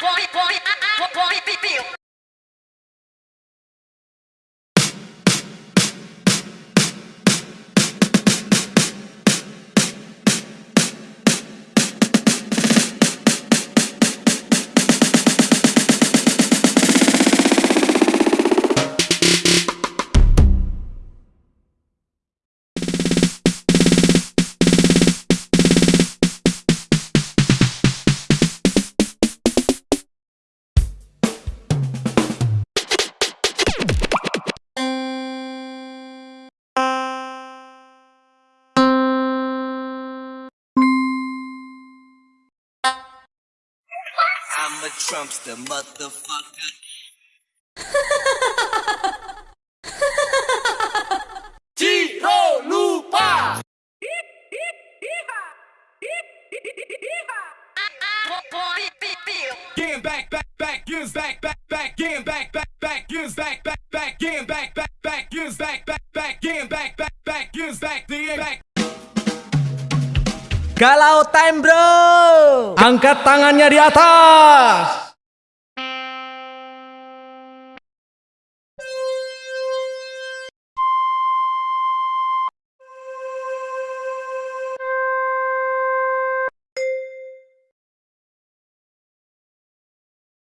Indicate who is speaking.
Speaker 1: boy, boy, boy, boy, boy, boy, I'm a Trumpster, motherfucker.
Speaker 2: Tiro Lupa!
Speaker 3: Getting back, back, back, gives back, back, back, getting back, back, back, gives back, back, back, getting back, back, back, gives back, back, back, getting back, back, back, gives back, the back.
Speaker 4: Galau time bro Angkat tangannya di atas